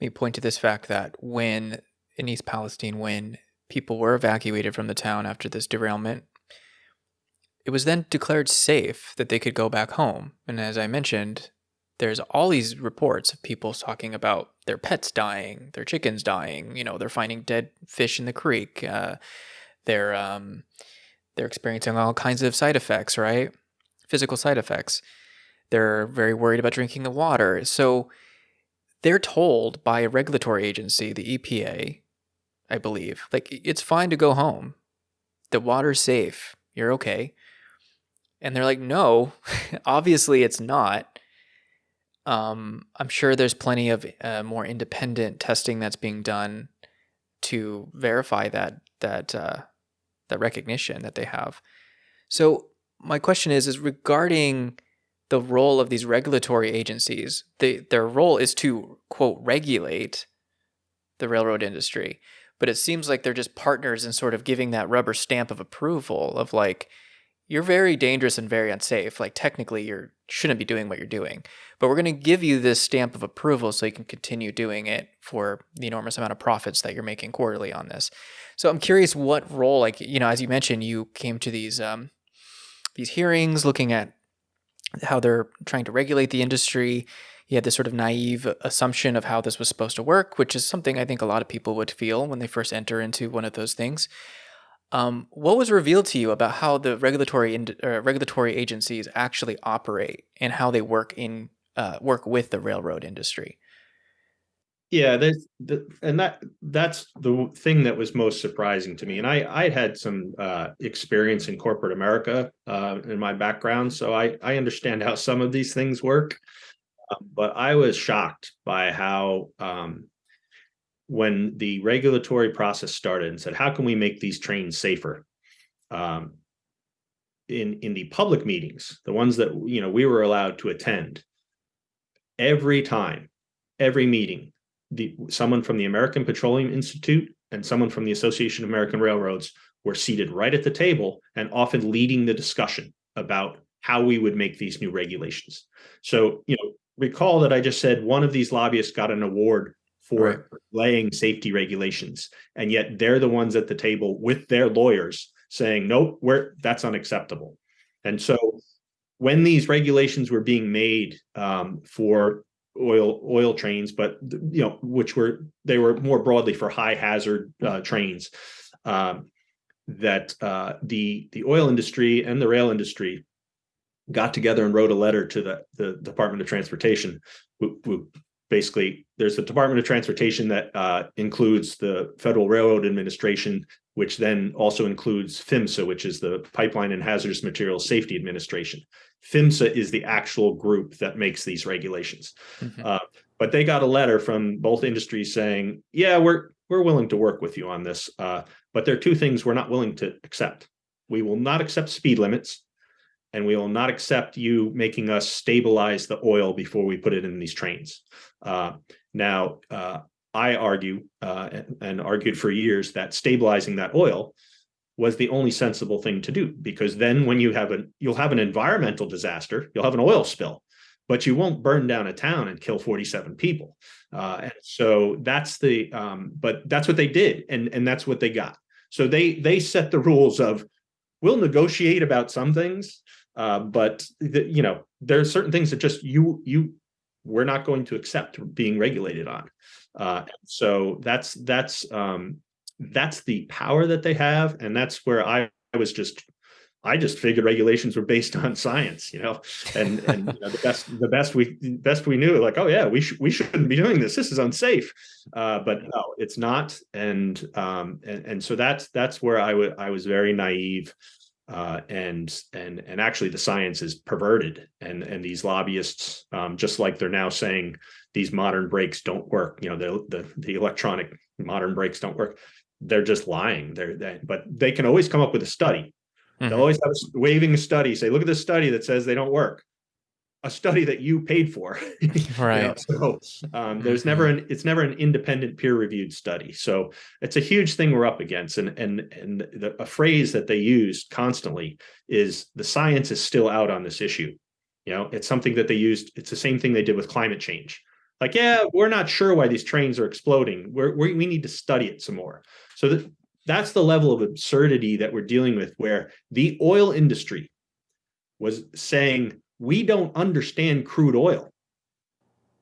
me point to this fact that when in East Palestine, when people were evacuated from the town after this derailment, it was then declared safe that they could go back home. And as I mentioned, there's all these reports of people talking about their pets dying, their chickens dying. You know, they're finding dead fish in the creek. Uh, they're um, they're experiencing all kinds of side effects, right? Physical side effects. They're very worried about drinking the water. So they're told by a regulatory agency, the EPA, I believe, like it's fine to go home. The water's safe. You're okay. And they're like, no, obviously it's not. Um, I'm sure there's plenty of uh, more independent testing that's being done to verify that that uh, that recognition that they have. So my question is is regarding the role of these regulatory agencies. They, their role is to quote regulate the railroad industry, but it seems like they're just partners in sort of giving that rubber stamp of approval of like you're very dangerous and very unsafe. Like technically you shouldn't be doing what you're doing, but we're going to give you this stamp of approval so you can continue doing it for the enormous amount of profits that you're making quarterly on this. So I'm curious what role, like, you know, as you mentioned, you came to these, um, these hearings looking at how they're trying to regulate the industry. He had this sort of naive assumption of how this was supposed to work, which is something I think a lot of people would feel when they first enter into one of those things. Um, what was revealed to you about how the regulatory uh, regulatory agencies actually operate and how they work in uh, work with the railroad industry? Yeah, there's the, and that that's the thing that was most surprising to me. And I I had some uh, experience in corporate America uh, in my background, so I I understand how some of these things work. Um, but I was shocked by how um, when the regulatory process started and said, how can we make these trains safer? Um, in in the public meetings, the ones that you know we were allowed to attend, every time, every meeting, the someone from the American Petroleum Institute and someone from the Association of American Railroads were seated right at the table and often leading the discussion about how we would make these new regulations. So, you know, recall that I just said one of these lobbyists got an award for right. laying safety regulations, and yet they're the ones at the table with their lawyers saying, nope, we're that's unacceptable. And so when these regulations were being made um, for oil oil trains, but you know, which were they were more broadly for high hazard uh, trains. Um, that uh, the the oil industry and the rail industry got together and wrote a letter to the the Department of Transportation. Who, who basically, there's the Department of Transportation that uh, includes the Federal Railroad Administration, which then also includes PHMSA, which is the Pipeline and Hazardous Materials Safety Administration. PHMSA is the actual group that makes these regulations. Mm -hmm. uh, but they got a letter from both industries saying, yeah, we're we're willing to work with you on this, uh, but there are two things we're not willing to accept. We will not accept speed limits, and we will not accept you making us stabilize the oil before we put it in these trains. Uh, now, uh, I argue uh, and, and argued for years that stabilizing that oil was the only sensible thing to do because then when you have a you'll have an environmental disaster you'll have an oil spill but you won't burn down a town and kill 47 people. Uh, and so that's the um, but that's what they did and and that's what they got. So they they set the rules of we'll negotiate about some things uh, but the, you know there are certain things that just you you we're not going to accept being regulated on uh, so that's that's um, that's the power that they have. And that's where I, I was just I just figured regulations were based on science, you know, and and you know, the best the best we best we knew, like, oh yeah, we should we shouldn't be doing this. This is unsafe, uh, but no, it's not. And um, and and so that's that's where I would I was very naive, uh, and and and actually the science is perverted, and and these lobbyists, um, just like they're now saying these modern brakes don't work, you know, the the the electronic modern brakes don't work they're just lying. They're, they, but they can always come up with a study. Mm -hmm. They'll mm-hmm. always have a waving a study, say, look at this study that says they don't work. A study that you paid for. right. You know? So um, there's never mm-hmm. an it's never an independent peer reviewed study. So it's a huge thing we're up against. And and and the, a phrase that they use constantly is the science is still out on this issue. You know, it's something that they used. It's the same thing they did with climate change. Like, yeah, we're not sure why these trains are exploding. We're, we we need to study it some more. So that that's the level of absurdity that we're dealing with, where the oil industry was saying we don't understand crude oil.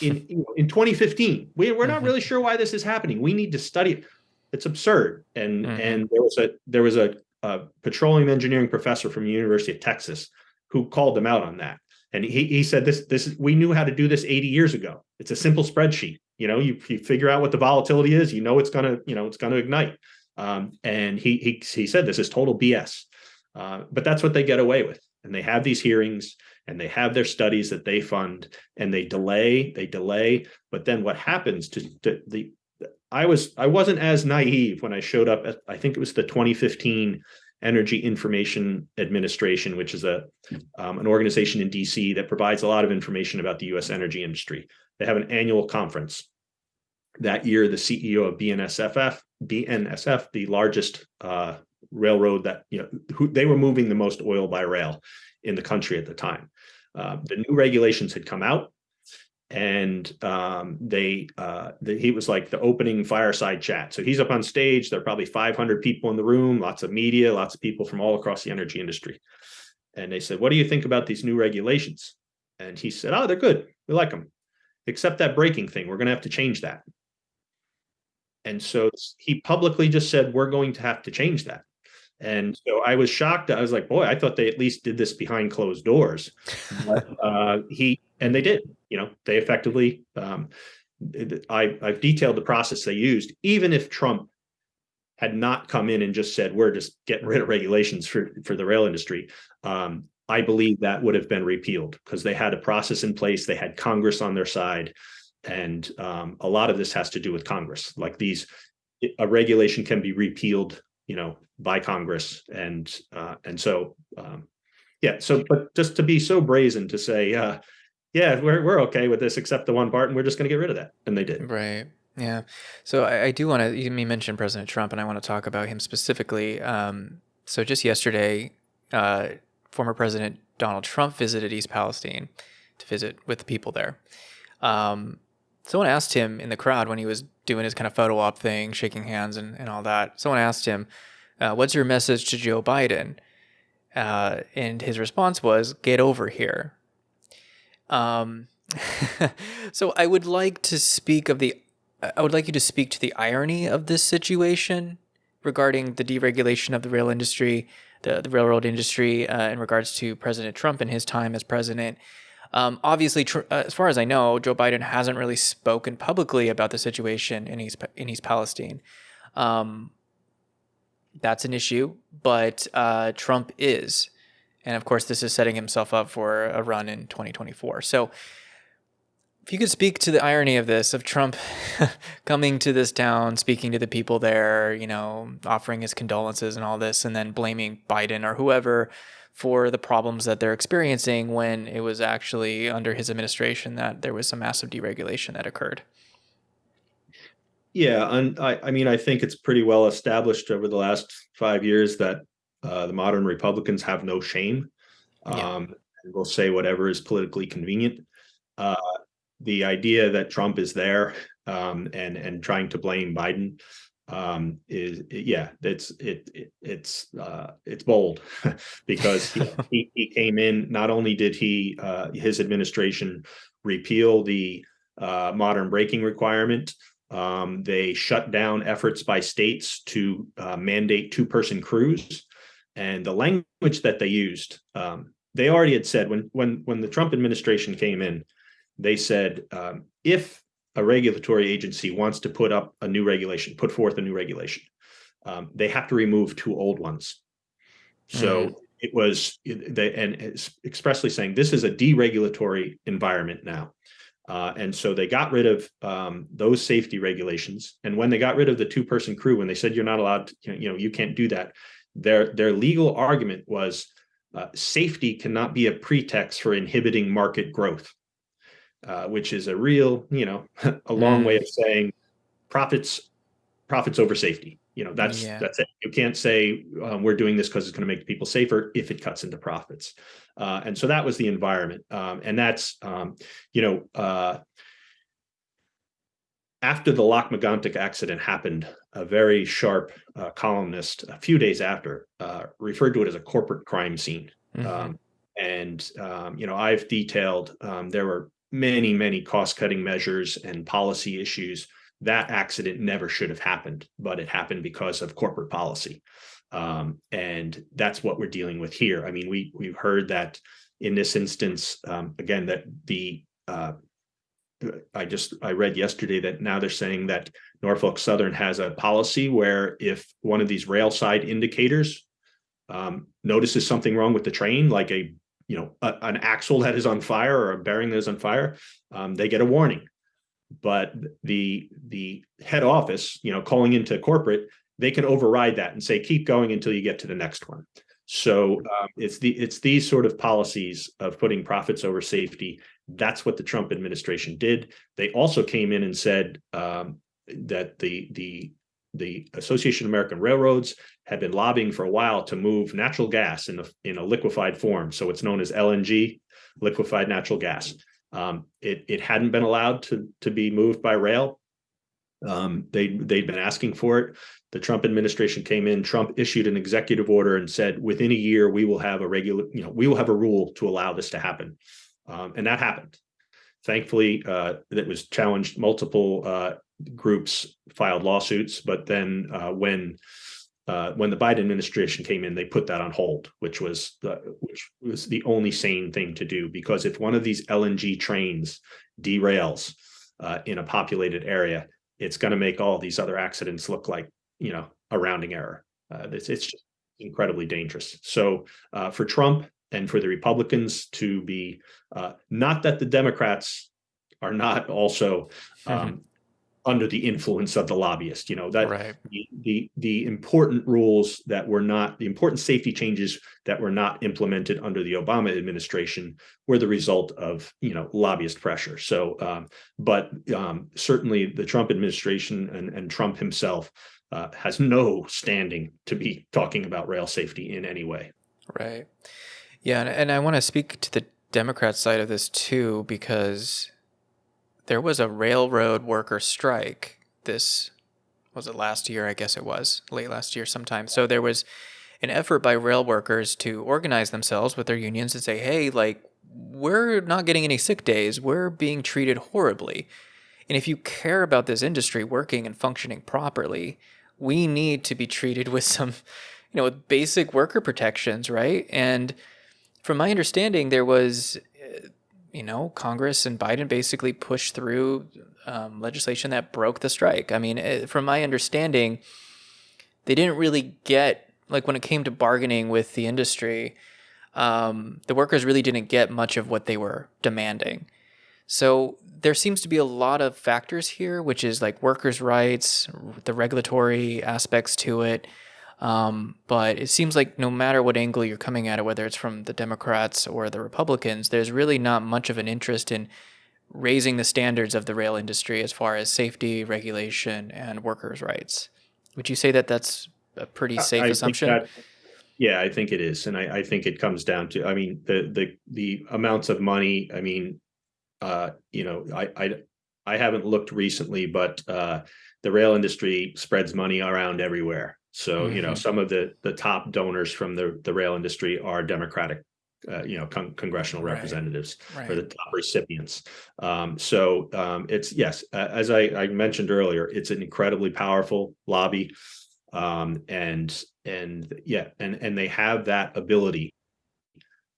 In in 2015, we, we're not mm-hmm. really sure why this is happening. We need to study it. It's absurd. And mm-hmm. and there was a there was a, a petroleum engineering professor from the University of Texas who called them out on that. And he, he said this this we knew how to do this 80 years ago. It's a simple spreadsheet. You know, you, you figure out what the volatility is, you know it's gonna, you know, it's gonna ignite. Um, and he he he said this is total BS. Uh, but that's what they get away with. And they have these hearings and they have their studies that they fund and they delay, they delay. But then what happens to, to the I was I wasn't as naive when I showed up at I think it was the 2015 Energy Information Administration, which is a um, an organization in DC that provides a lot of information about the U.S. energy industry. They have an annual conference. That year, the CEO of BNSF, BNSF, the largest uh, railroad that you know, who, they were moving the most oil by rail in the country at the time. Uh, the new regulations had come out and um, they uh, the, he was like the opening fireside chat. So he's up on stage. There are probably 500 people in the room, lots of media, lots of people from all across the energy industry. And they said, "What do you think about these new regulations?" And he said, "Oh, they're good. We like them, except that braking thing. We're going to have to change that." And so he publicly just said, "We're going to have to change that." And so I was shocked. I was like, boy, I thought they at least did this behind closed doors. But, uh, he and they did. You know, they effectively. Um, I, I've detailed the process they used. Even if Trump had not come in and just said we're just getting rid of regulations for for the rail industry, um, I believe that would have been repealed because they had a process in place. They had Congress on their side, and um, a lot of this has to do with Congress. Like these, a regulation can be repealed you know, by Congress. And uh, and so um, yeah, so but just to be so brazen to say, uh, yeah, we're we're okay with this except the one part, and we're just going to get rid of that, and they did. Right. Yeah. So I, I do want to. You mentioned President Trump, and I want to talk about him specifically. Um, so just yesterday, uh, former President Donald Trump visited East Palestine to visit with the people there. Um, someone asked him in the crowd when he was doing his kind of photo op thing, shaking hands and, and all that. Someone asked him, uh, What's your message to Joe Biden? Uh, and his response was, Get over here. Um, so I would like to speak of the, I would like you to speak to the irony of this situation regarding the deregulation of the rail industry, the, the railroad industry, uh, in regards to President Trump and his time as president. Um, obviously, tr- uh, as far as I know, Joe Biden hasn't really spoken publicly about the situation in East in East Palestine. Um, that's an issue, but uh, Trump is, and of course, this is setting himself up for a run in 2024. So, if you could speak to the irony of this, of Trump coming to this town, speaking to the people there, you know, offering his condolences and all this, and then blaming Biden or whoever for the problems that they're experiencing when it was actually under his administration that there was some massive deregulation that occurred. Yeah, and I, I mean, I think it's pretty well established over the last five years that uh, the modern Republicans have no shame. Um, yeah. and will say whatever is politically convenient. Uh, the idea that Trump is there um, and and trying to blame Biden um, is yeah, it's it, it it's uh, it's bold because he, he, he came in. Not only did he uh, his administration repeal the uh, modern braking requirement, um, they shut down efforts by states to uh, mandate two person crews, and the language that they used. Um, they already had said when when when the Trump administration came in, they said um, if a regulatory agency wants to put up a new regulation, put forth a new regulation, um, they have to remove two old ones. So mm. it was they and expressly saying this is a deregulatory environment now. Uh, and so they got rid of um, those safety regulations. And when they got rid of the two-person crew, when they said you're not allowed, to, you know, you can't do that, their their legal argument was uh, safety cannot be a pretext for inhibiting market growth uh, which is a real, you know, a long mm. way of saying profits, profits over safety. You know, that's yeah. that's it. You can't say um, we're doing this because it's going to make people safer if it cuts into profits. Uh, and so that was the environment, um, and that's um, you know. Uh, after the Lac-Megantic accident happened, a very sharp uh, columnist a few days after uh, referred to it as a corporate crime scene. Mm-hmm. Um, and um, you know, I've detailed um, there were many, many cost-cutting measures and policy issues. That accident never should have happened, but it happened because of corporate policy. Um, and that's what we're dealing with here. I mean, we we've heard that in this instance, um, again, that the uh, I just I read yesterday that now they're saying that Norfolk Southern has a policy where if one of these rail side indicators um, notices something wrong with the train, like a you know a, an axle that is on fire or a bearing that is on fire, um, they get a warning. But the the head office, you know, calling into corporate, they can override that and say keep going until you get to the next one. So um, it's the it's these sort of policies of putting profits over safety that's what the Trump administration did. They also came in and said um, that the the the Association of American Railroads had been lobbying for a while to move natural gas in a in a liquefied form. So it's known as LNG, liquefied natural gas. Um, it it hadn't been allowed to to be moved by rail. Um, they they'd been asking for it. The Trump administration came in. Trump issued an executive order and said, within a year, we will have a regular, you know, we will have a rule to allow this to happen. Um, and that happened. Thankfully, uh, that was challenged. Multiple uh, groups filed lawsuits, but then uh, when uh, when the Biden administration came in, they put that on hold, which was the which was the only sane thing to do. Because if one of these LNG trains derails uh, in a populated area, it's going to make all these other accidents look like you know a rounding error. Uh, it's, it's just incredibly dangerous. So for Trump, and for the Republicans to be uh, not that the Democrats are not also um, mm-hmm. Under the influence of the lobbyist. You know that right. the, the, the important rules that were not the important safety changes that were not implemented under the Obama administration were the result of you know lobbyist pressure. So, um, but um, certainly the Trump administration and, and Trump himself. Uh, has no standing to be talking about rail safety in any way. Right. Yeah, and, and I want to speak to the Democrat side of this too, because there was a railroad worker strike this was it last year? I guess it was late last year sometime. So there was an effort by rail workers to organize themselves with their unions and say hey like we're not getting any sick days. We're being treated horribly. And if you care about this industry working and functioning properly we need to be treated with some you know with basic worker protections right? And from my understanding, there was, you know, Congress and Biden basically pushed through um, legislation that broke the strike. I mean, it, uh, from my understanding, they didn't really get, like, when it came to bargaining with the industry, um, the workers really didn't get much of what they were demanding. So there seems to be a lot of factors here, which is like workers' rights, the regulatory aspects to it, um, but it seems like no matter what angle you're coming at it, whether it's from the Democrats or the Republicans, there's really not much of an interest in raising the standards of the rail industry as far as safety, regulation, and workers' rights. Would you say that that's a pretty safe I, assumption? That, yeah, I think it is, and I, I, think it comes down to, I mean, the the the amounts of money. I mean, uh, you know, I I I haven't looked recently, but uh, the rail industry spreads money around everywhere. So mm-hmm. you know, mm-hmm. some of the the top donors from the the rail industry are Democratic uh, you know con- congressional representatives right. Right. or the top recipients um, so um, it's yes uh, as I, I, mentioned earlier it's an incredibly powerful lobby um, and and yeah and and they have that ability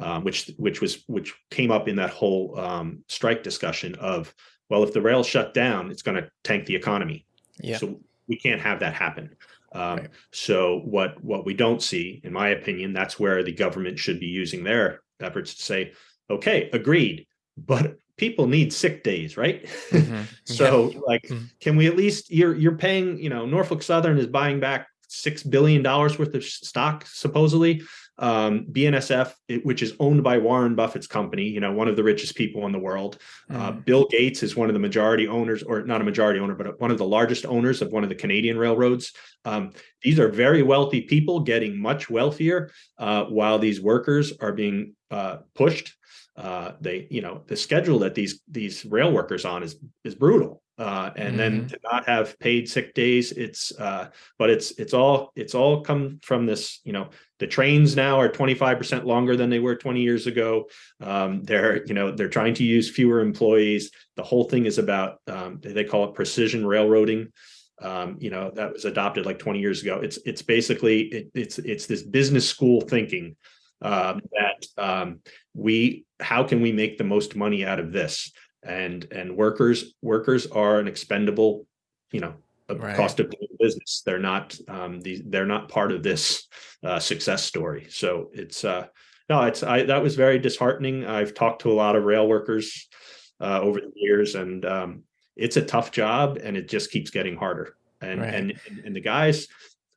um, which which was which came up in that whole um, strike discussion of well if the rail shut down it's going to tank the economy yeah so we can't have that happen um, right. So what what we don't see, in my opinion, that's where the government should be using their efforts to say, okay, agreed, but people need sick days, right? Mm-hmm. so yeah. like, mm-hmm. can we at least you're you're paying, you know, Norfolk Southern is buying back six billion dollars worth of stock supposedly um, BNSF, it, which is owned by Warren Buffett's company, you know, one of the richest people in the world. Uh, mm. Uh, Bill Gates is one of the majority owners, or not a majority owner, but one of the largest owners of one of the Canadian railroads. Um, these are very wealthy people getting much wealthier uh, while these workers are being uh, pushed. Uh, they, you know, the schedule that these these rail workers on is is brutal. uh, and mm-hmm. then to not have paid sick days. It's uh, but it's it's all it's all come from this. You know, the trains now are 25 percent longer than they were 20 years ago. Um, they're you know they're trying to use fewer employees. The whole thing is about um, they call it precision railroading. Um, you know that was adopted like 20 years ago. It's it's basically it, it's it's this business school thinking um, that um, we how can we make the most money out of this? And and workers workers are an expendable you know right. cost of doing business. They're not um these they're not part of this uh, success story. So it's uh no it's i that was very disheartening. I've talked to a lot of rail workers uh, over the years and um it's a tough job and it just keeps getting harder. And right. and and the guys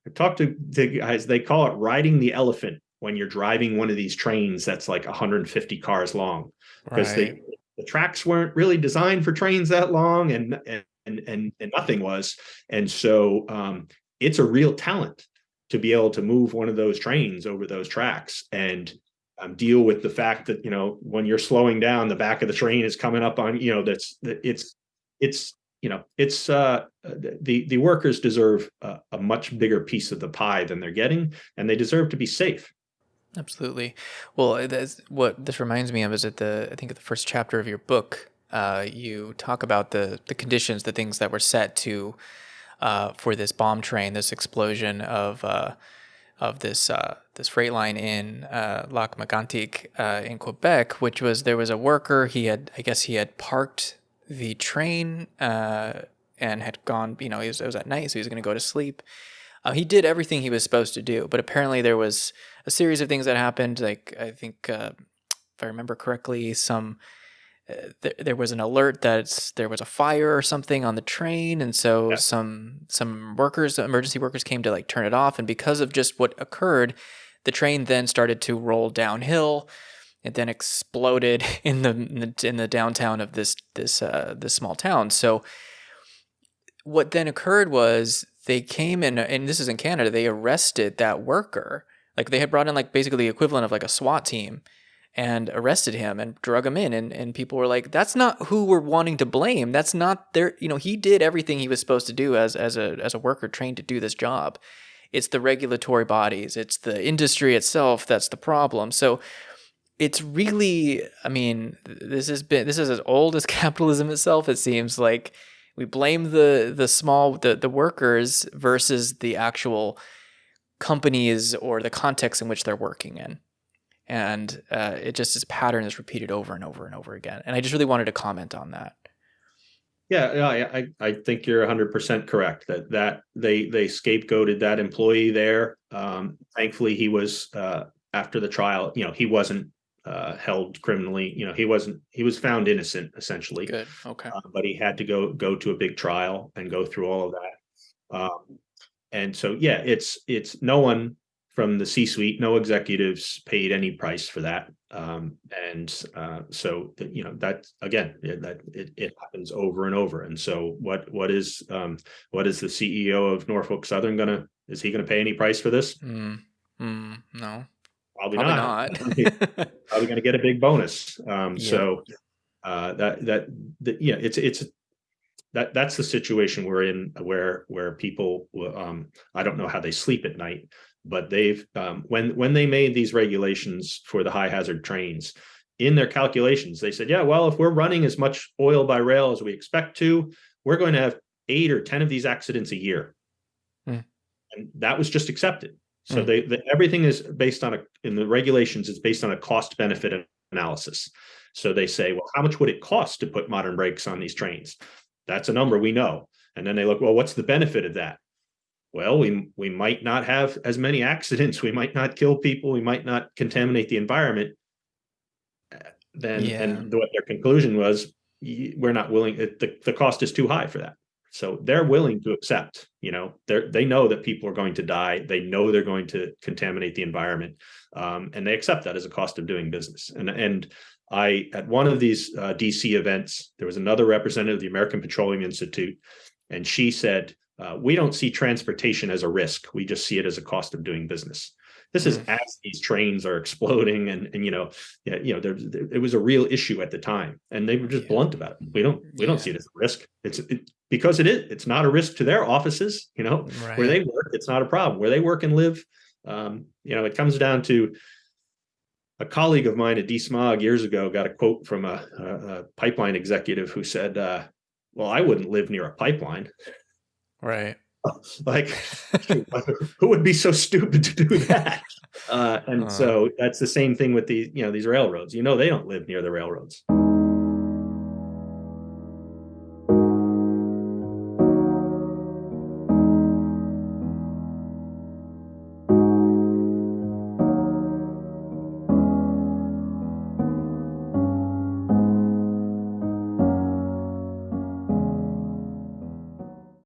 i talked to the guys they call it riding the elephant when you're driving one of these trains that's like 150 cars long. Because right. the tracks weren't really designed for trains that long and and and, and nothing was. And so um, it's a real talent to be able to move one of those trains over those tracks and um, deal with the fact that you know when you're slowing down the back of the train is coming up on you know that's it's it's you know it's uh the the workers deserve a, a much bigger piece of the pie than they're getting and they deserve to be safe Absolutely. Well, that's what this reminds me of is at the I think at the first chapter of your book, uh, you talk about the the conditions, the things that were set to uh, for this bomb train, this explosion of uh, of this uh, this freight line in uh, Lac Mégantic uh, in Quebec, which was there was a worker. He had I guess he had parked the train and had gone. You know, was, it was at night, so he was going to go to sleep. He did everything he was supposed to do, but apparently there was a series of things that happened. Like I think, uh, if I remember correctly, some uh, th- there was an alert that there was a fire or something on the train, and so yeah. some some workers, emergency workers, came to like turn it off. And because of just what occurred, the train then started to roll downhill. It then exploded in the in the, in the downtown of this this uh, this small town. So what then occurred was they came in, and this is in Canada. They arrested that worker. Like they had brought in like basically the equivalent of like a SWAT team and arrested him and drug him in and, and people were like that's not who we're wanting to blame. That's not their you know he did everything he was supposed to do as as a as a worker trained to do this job. It's the regulatory bodies. It's the industry itself that's the problem. So it's really i mean this has been this is as old as capitalism itself it seems like we blame the the small the the workers versus the actual companies or the context in which they're working in. And uh, it just this pattern is repeated over and over and over again. And I just really wanted to comment on that. Yeah, I I think you're 100% correct that that they they scapegoated that employee there. Um, thankfully, he was uh, after the trial. You know, he wasn't uh, held criminally. You know, he wasn't. He was found innocent essentially. Good. Okay. Uh, but he had to go go to a big trial and go through all of that. Um, and so yeah it's it's no one from the c-suite no executives paid any price for that um, and uh, so you know that again that it, it happens over and over and so what what is um, what is the ceo of norfolk southern gonna is he gonna pay any price for this mm, mm, no probably, probably not, not. probably gonna get a big bonus um, yeah. so uh, that that the, yeah it's it's that that's the situation we're in where where people um, I don't know how they sleep at night, but they've um, when when they made these regulations for the high hazard trains in their calculations, they said, yeah, well, if we're running as much oil by rail as we expect to, we're going to have eight or ten of these accidents a year, mm. and that was just accepted. So mm. they, they everything is based on a in the regulations. It's based on a cost benefit analysis. So they say, well, how much would it cost to put modern brakes on these trains? That's a number we know. And then they look, well, what's the benefit of that? Well, we we might not have as many accidents. We might not kill people. We might not contaminate the environment. Then, yeah. and what their conclusion was, we're not willing. The the cost is too high for that. So they're willing to accept. You know, they they know that people are going to die. They know they're going to contaminate the environment, um, and they accept that as a cost of doing business. And and I at one of these uh, DC events, there was another representative of the American Petroleum Institute, and she said, uh, "We don't see transportation as a risk. We just see it as a cost of doing business." This is mm. as these trains are exploding, and and you know, yeah, you know, there, there, it was a real issue at the time, and they were just yeah. blunt about it. We don't we yeah. don't see it as a risk. It's it, because it is. It's not a risk to their offices. You know, right. where they work, it's not a problem. Where they work and live, um, you know, it comes down to a colleague of mine at DeSmog years ago got a quote from a, a, a pipeline executive who said, uh, "Well, I wouldn't live near a pipeline." Right. like, who would be so stupid to do that? Uh, and uh, so that's the same thing with these, you know, these railroads. You know, they don't live near the railroads.